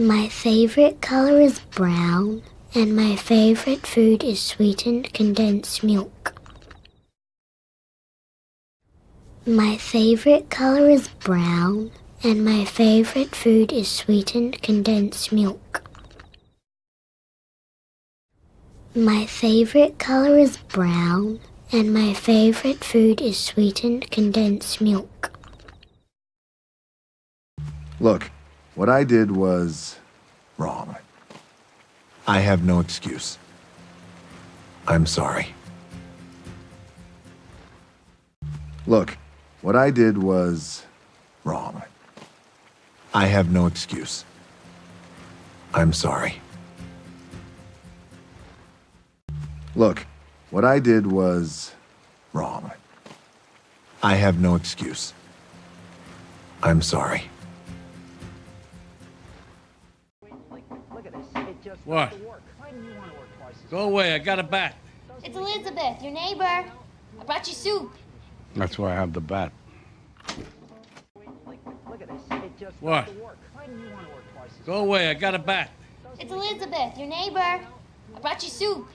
My favorite color is brown, and my favorite food is sweetened condensed milk. My favorite color is brown, and my favorite food is sweetened condensed milk. My favorite color is brown, and my favorite food is sweetened condensed milk. Look, what I did was wrong. I have no excuse. I'm sorry. Look, what I did was wrong. I have no excuse. I'm sorry. Look, what I did was wrong. I have no excuse. I'm sorry. What? Go away, I got a bat. It's Elizabeth, your neighbor. I brought you soup. That's why I have the bat. What? Go away, I got a bat. It's Elizabeth, your neighbor. I brought you soup.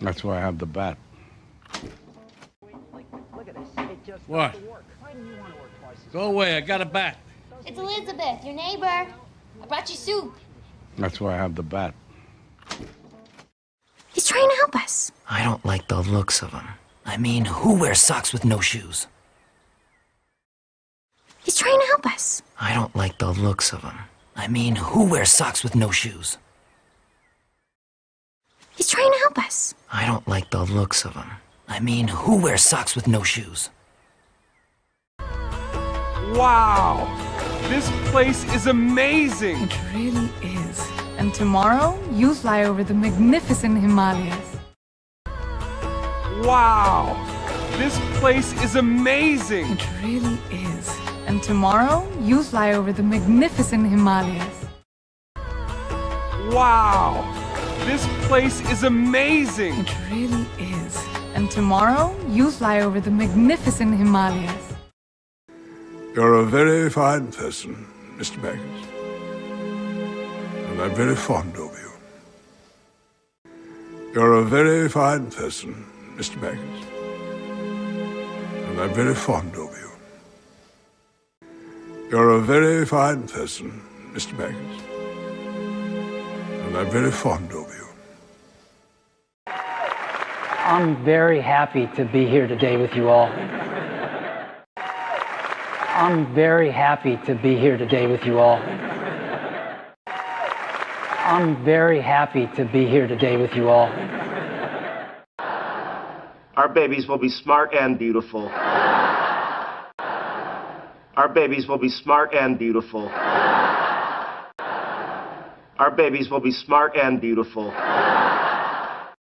That's why I have the bat. What? Go away, I got a bat. It's Elizabeth, your neighbor. I brought you soup. That's why I have the bat. He's trying to help us. I don't like the looks of him. I mean, who wears socks with no shoes? He's trying to help us. I don't like the looks of him. I mean, who wears socks with no shoes? He's trying to help us. I don't like the looks of him. I mean, who wears socks with no shoes? Wow! This place is amazing! It really is. And tomorrow, you fly over the magnificent Himalayas. Wow! This place is amazing! It really is. And tomorrow, you fly over the magnificent Himalayas. Wow! This place is amazing! It really is. And tomorrow, you fly over the magnificent Himalayas. You're a very fine person, Mr. Baggins. I'm very fond of you. You're a very fine person, Mr. Baggins. And I'm very fond of you. You're a very fine person, Mr. Baggins. And I'm very fond of you. I'm very happy to be here today with you all. I'm very happy to be here today with you all. I'm very happy to be here today with you all. Our babies will be smart and beautiful. Our babies will be smart and beautiful. Our babies will be smart and beautiful.